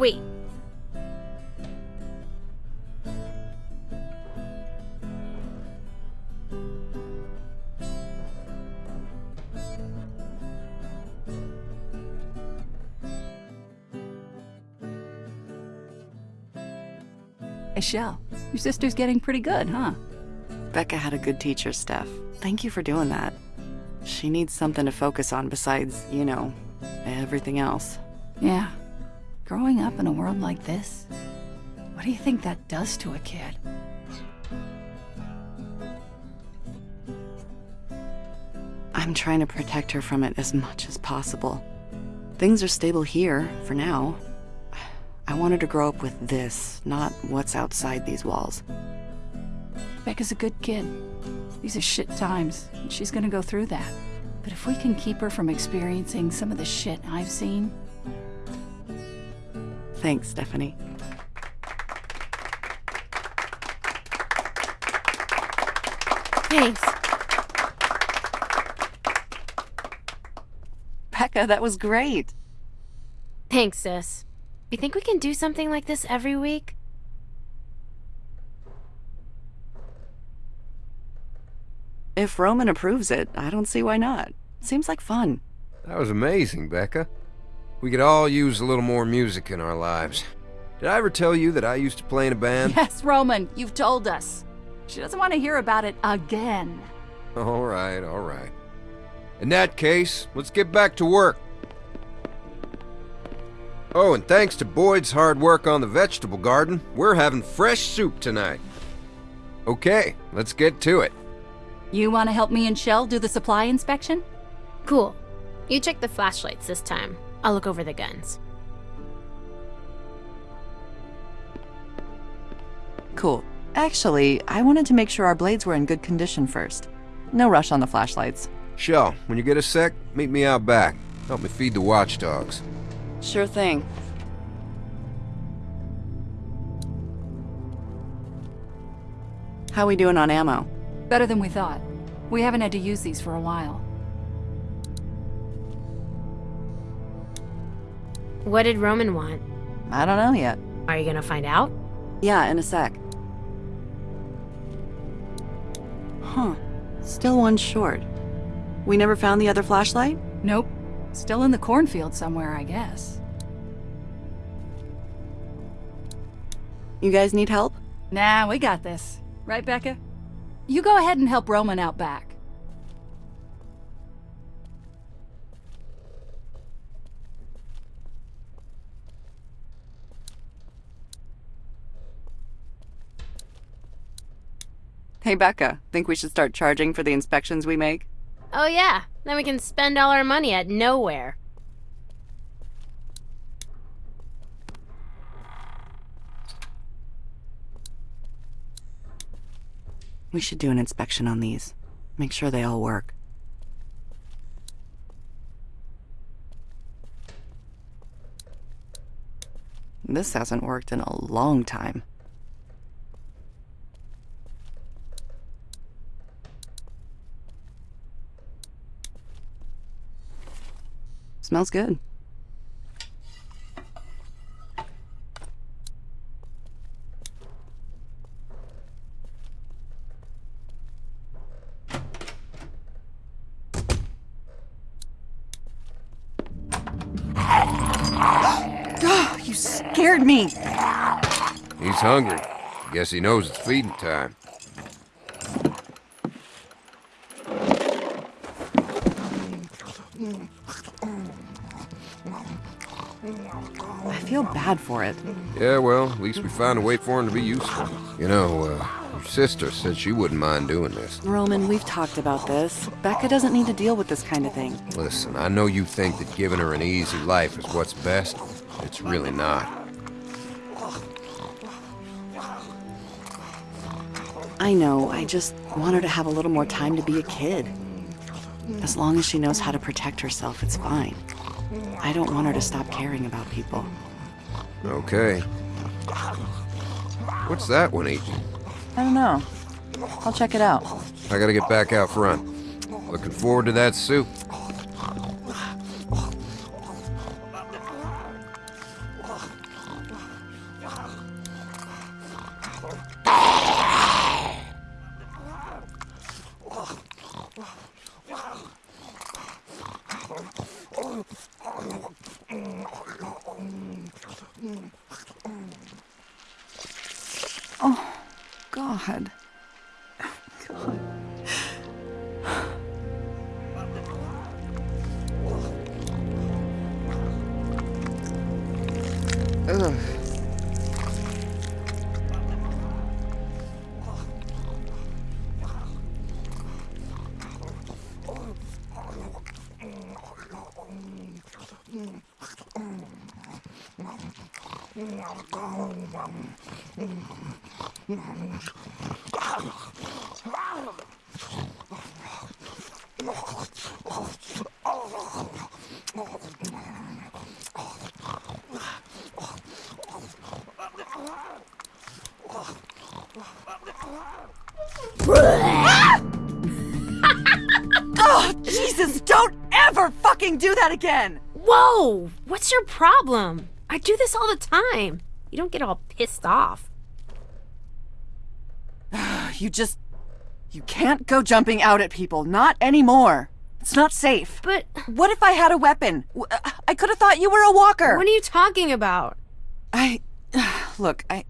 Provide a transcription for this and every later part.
Wait. Michelle, your sister's getting pretty good, huh? Becca had a good teacher, Steph. Thank you for doing that. She needs something to focus on besides, you know, everything else. Yeah. Growing up in a world like this, what do you think that does to a kid? I'm trying to protect her from it as much as possible. Things are stable here, for now. I want her to grow up with this, not what's outside these walls. Becca's a good kid. These are shit times, and she's gonna go through that. But if we can keep her from experiencing some of the shit I've seen, Thanks, Stephanie. Thanks. Becca, that was great. Thanks, sis. You think we can do something like this every week? If Roman approves it, I don't see why not. Seems like fun. That was amazing, Becca. We could all use a little more music in our lives. Did I ever tell you that I used to play in a band? yes, Roman, you've told us. She doesn't want to hear about it again. All right, all right. In that case, let's get back to work. Oh, and thanks to Boyd's hard work on the vegetable garden, we're having fresh soup tonight. Okay, let's get to it. You want to help me and Shell do the supply inspection? Cool. You check the flashlights this time. I'll look over the guns. Cool. Actually, I wanted to make sure our blades were in good condition first. No rush on the flashlights. Shell, when you get a sec, meet me out back. Help me feed the watchdogs. Sure thing. How we doing on ammo? Better than we thought. We haven't had to use these for a while. What did Roman want? I don't know yet. Are you gonna find out? Yeah, in a sec. Huh. Still one short. We never found the other flashlight? Nope. Still in the cornfield somewhere, I guess. You guys need help? Nah, we got this. Right, Becca? You go ahead and help Roman out back. Hey, Becca. Think we should start charging for the inspections we make? Oh yeah, then we can spend all our money at nowhere. We should do an inspection on these. Make sure they all work. This hasn't worked in a long time. Smells good. Oh, you scared me. He's hungry. Guess he knows it's feeding time. Bad for it. Yeah, well, at least we found a way for him to be useful. You know, uh, your sister said she wouldn't mind doing this. Roman, we've talked about this. Becca doesn't need to deal with this kind of thing. Listen, I know you think that giving her an easy life is what's best. It's really not. I know, I just want her to have a little more time to be a kid. As long as she knows how to protect herself, it's fine. I don't want her to stop caring about people. Okay. What's that one eating? I don't know. I'll check it out. I gotta get back out front. Looking forward to that soup. Mm. Mm. Oh, God. God. oh, Jesus, don't ever fucking do that again! Whoa! What's your problem? I do this all the time. You don't get all pissed off. You just. You can't go jumping out at people. Not anymore. It's not safe. But What if I had a weapon? Uh, I could have thought you were a walker. what are you talking about? I. Look, I.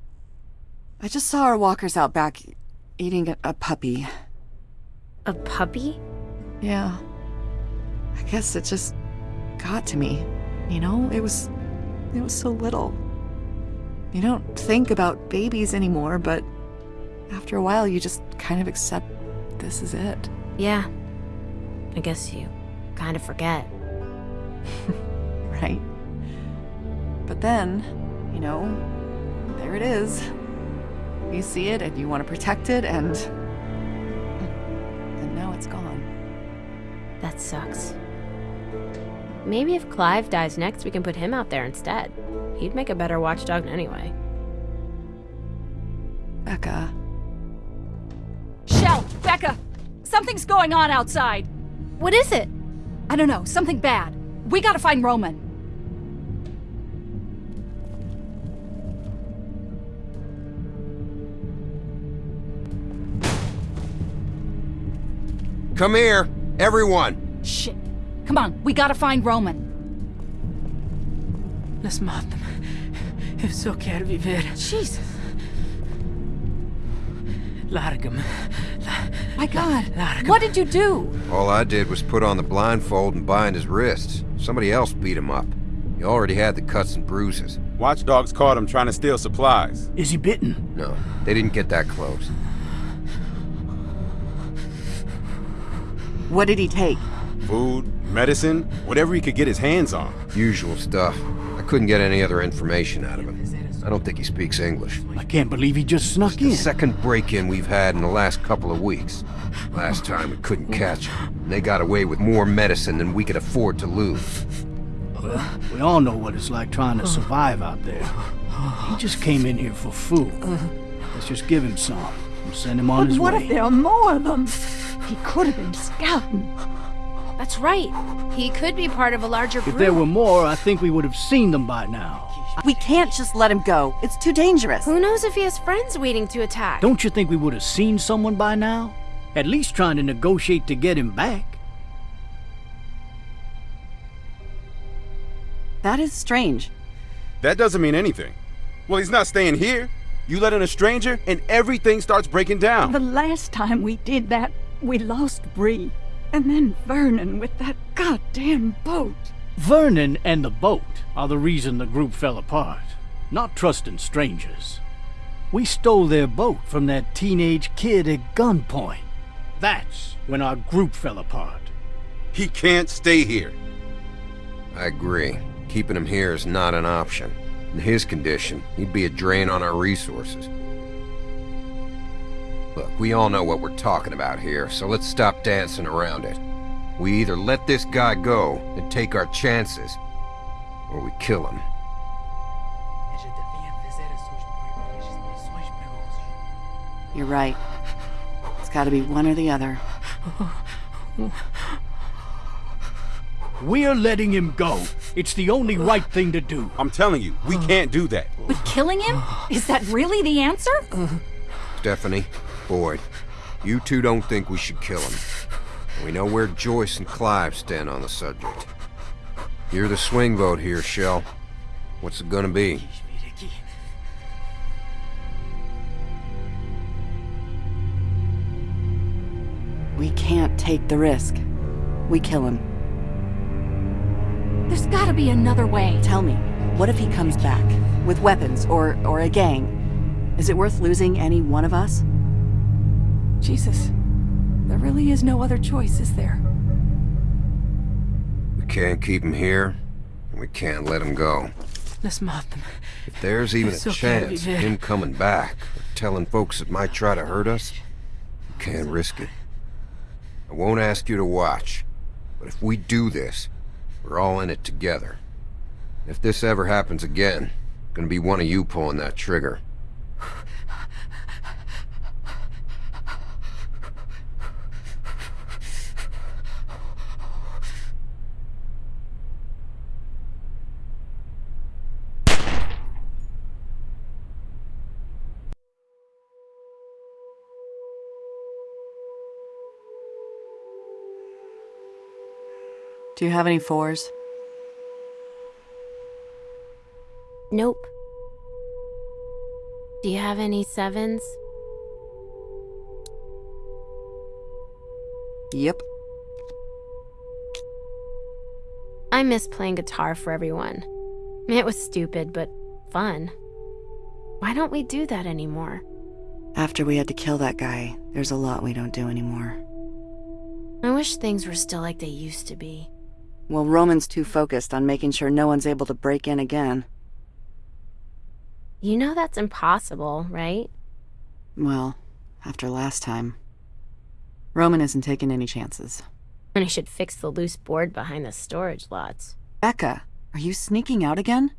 I just saw our walkers out back eating a, a puppy. A puppy? Yeah. I guess it just got to me. You know, it was. It was so little. You don't think about babies anymore, but after a while, you just kind of accept this is it. Yeah. I guess you kind of forget. right? But then, you know, there it is. You see it and you want to protect it, and. And now it's gone. That sucks. Maybe if Clive dies next, we can put him out there instead. He'd make a better watchdog anyway. Becca. Shell, Becca, something's going on outside. What is it? I don't know, something bad. We gotta find Roman. Come here, everyone. Shit. Come on, we gotta find Roman. Lass maten. Eu só quero viver. Jesus. Larga-me. My God. Larga-me. What did you do? All I did was put on the blindfold and bind his wrists. Somebody else beat him up. He already had the cuts and bruises. Watchdogs caught him trying to steal supplies. Is he bitten? No, they didn't get that close. What did he take? Food, medicine, whatever he could get his hands on. Usual stuff. I couldn't get any other information out of him. I don't think he speaks English. I can't believe he just snuck The in. second break-in we've had in the last couple of weeks. Last time we couldn't catch him. And they got away with more medicine than we could afford to lose. We all know what it's like trying to survive out there. He just came in here for food. Let's just give him some and send him on his what way. if there are more of them? He could have been scouting. That's right. He could be part of a larger group. If there were more, I think we would have seen them by now. We can't just let him go. It's too dangerous. Who knows if he has friends waiting to attack? Don't you think we would have seen someone by now? At least trying to negotiate to get him back. That is strange. That doesn't mean anything. Well, he's not staying here. You let in a stranger, and everything starts breaking down. The last time we did that, we lost Bree. And then Vernon with that goddamn boat. Vernon and the boat are the reason the group fell apart, not trusting strangers. We stole their boat from that teenage kid at gunpoint. That's when our group fell apart. He can't stay here. I agree. Keeping him here is not an option. In his condition, he'd be a drain on our resources. Look, we all know what we're talking about here, so let's stop dancing around it. We either let this guy go and take our chances, or we kill him. You're right. It's gotta be one or the other. We're letting him go. It's the only right thing to do. I'm telling you, we can't do that. But killing him? Is that really the answer? Stephanie, Boyd, you two don't think we should kill him. We know where Joyce and Clive stand on the subject. You're the swing vote here, Shell. What's it gonna be? We can't take the risk. We kill him. There's gotta be another way. Tell me, what if he comes back? With weapons, or, or a gang? Is it worth losing any one of us? Jesus. There really is no other choice, is there? We can't keep him here, and we can't let him go. Let's mop them. If there's even a so chance of him coming back, or telling folks that might try to hurt us, we can't risk it. I won't ask you to watch, but if we do this, we're all in it together. If this ever happens again, gonna be one of you pulling that trigger. Do you have any fours? Nope. Do you have any sevens? Yep. I miss playing guitar for everyone. It was stupid, but fun. Why don't we do that anymore? After we had to kill that guy, there's a lot we don't do anymore. I wish things were still like they used to be. Well, Roman's too focused on making sure no one's able to break in again. You know that's impossible, right? Well, after last time. Roman isn't taking any chances. And I should fix the loose board behind the storage lots. Becca, are you sneaking out again?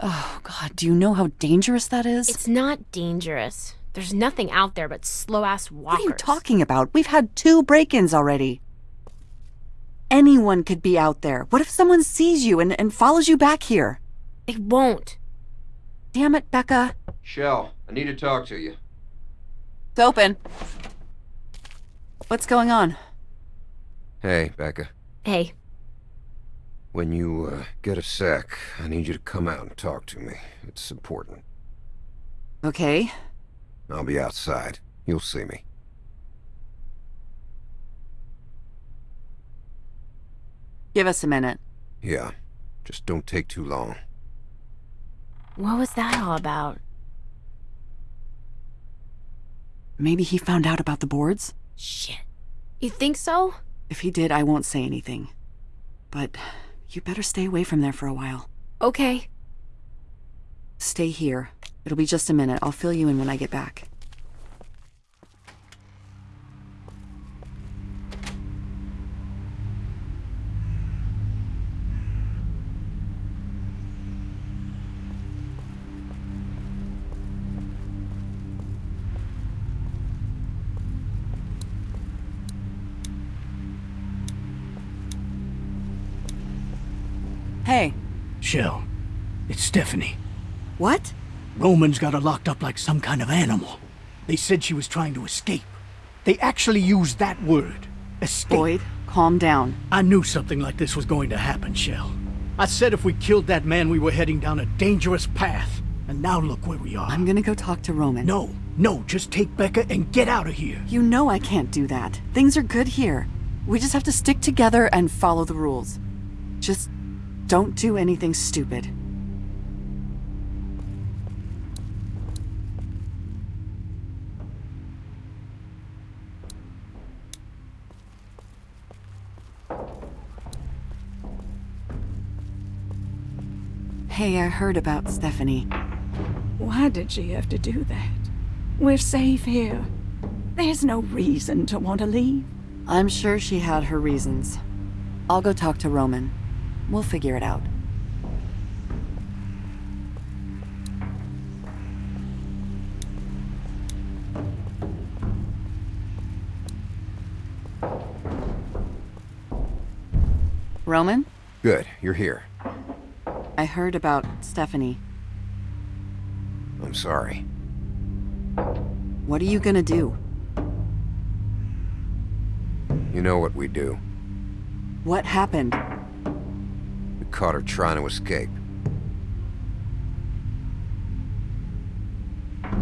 Oh, God, do you know how dangerous that is? It's not dangerous. There's nothing out there but slow-ass walkers. What are you talking about? We've had two break-ins already. Anyone could be out there. What if someone sees you and, and follows you back here? They won't. Damn it, Becca. Shell, I need to talk to you. It's open. What's going on? Hey, Becca. Hey, When you uh, get a sec, I need you to come out and talk to me. It's important. Okay. I'll be outside. You'll see me. Give us a minute. Yeah, just don't take too long. what was that all about? Maybe he found out about the boards? Shit. You think so? If he did, I won't say anything. But you better stay away from there for a while. Okay. Stay here. It'll be just a minute. I'll fill you in when I get back. Hey, Shell, it's Stephanie. what? Roman's got her locked up like some kind of animal. They said she was trying to escape. They actually used that word. Escape. Boyd, calm down. I knew something like this was going to happen, Shell. I said if we killed that man, we were heading down a dangerous path. And now look where we are. I'm gonna go talk to Roman. No, no, just take Becca and get out of here. You know I can't do that. Things are good here. We just have to stick together and follow the rules. Just don't do anything stupid. Hey, I heard about Stephanie. Why did she have to do that? We're safe here. There's no reason to want to leave. I'm sure she had her reasons. I'll go talk to Roman. We'll figure it out. Roman, Good, you're here. I heard about Stephanie. I'm sorry. What are you gonna do? You know what we do. What happened? We caught her trying to escape.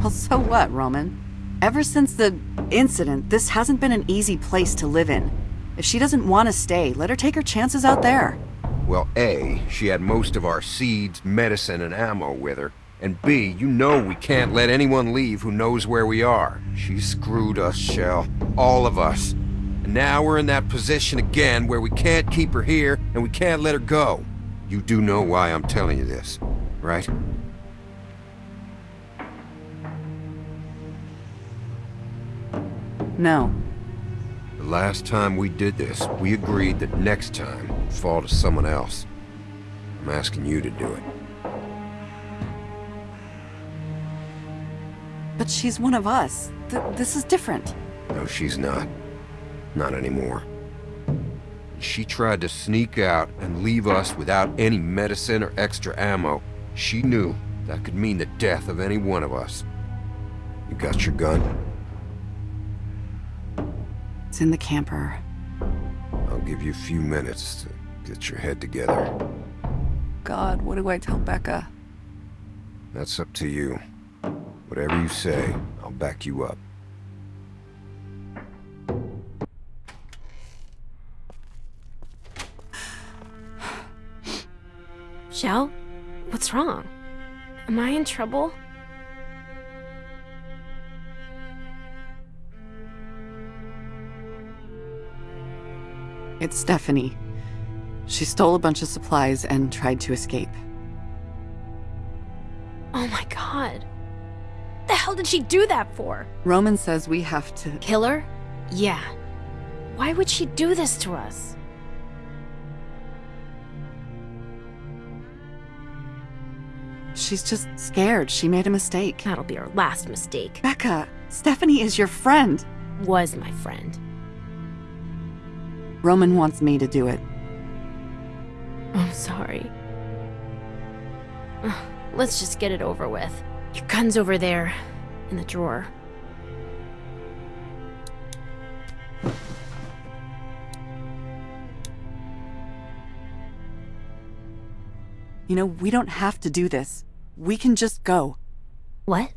Well, so what, Roman? Ever since the incident, this hasn't been an easy place to live in. If she doesn't want to stay, let her take her chances out there. Well, A, she had most of our seeds, medicine, and ammo with her. And B, you know we can't let anyone leave who knows where we are. She screwed us, Shell. All of us. And now we're in that position again where we can't keep her here and we can't let her go. You do know why I'm telling you this, right? No. The last time we did this, we agreed that next time fall to someone else. I'm asking you to do it. But she's one of us. Th this is different. No, she's not. Not anymore. She tried to sneak out and leave us without any medicine or extra ammo. She knew that could mean the death of any one of us. You got your gun? It's in the camper. I'll give you a few minutes to get your head together. God, what do I tell Becca? That's up to you. Whatever you say, I'll back you up. Shell? What's wrong? Am I in trouble? It's Stephanie. She stole a bunch of supplies and tried to escape. Oh my god. The hell did she do that for? Roman says we have to... Kill her? Yeah. Why would she do this to us? She's just scared. She made a mistake. That'll be our last mistake. Becca, Stephanie is your friend. Was my friend. Roman wants me to do it. I'm sorry. Let's just get it over with. Your gun's over there, in the drawer. You know, we don't have to do this. We can just go. What?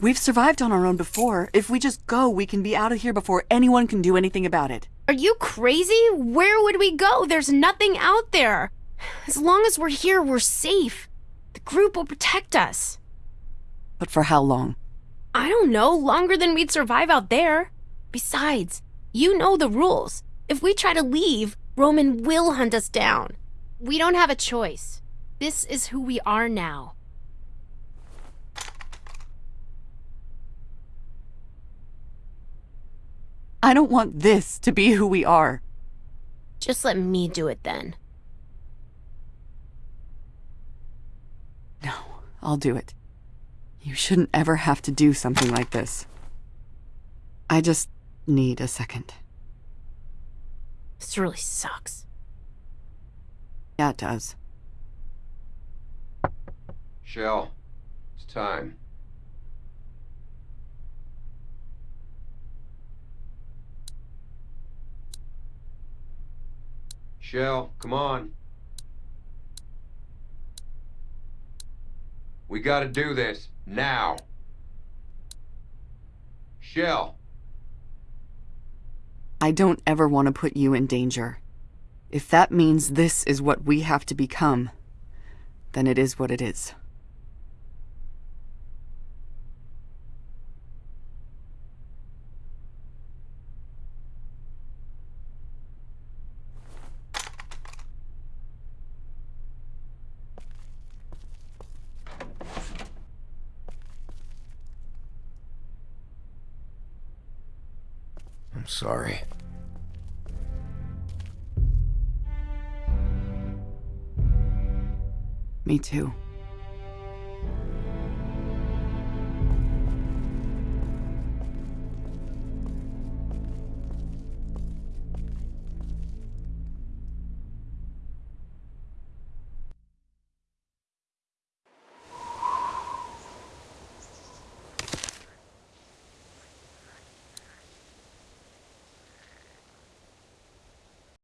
We've survived on our own before. If we just go, we can be out of here before anyone can do anything about it. Are you crazy? Where would we go? There's nothing out there. As long as we're here, we're safe. The group will protect us. But for how long? I don't know, longer than we'd survive out there. Besides, you know the rules. If we try to leave, Roman will hunt us down. We don't have a choice. This is who we are now. I don't want this to be who we are. Just let me do it then. No, I'll do it. You shouldn't ever have to do something like this. I just need a second. This really sucks. Yeah, it does. Shell, it's time. Shell, come on. We gotta do this, now. Shell. I don't ever want to put you in danger. If that means this is what we have to become, then it is what it is. Sorry. Me too.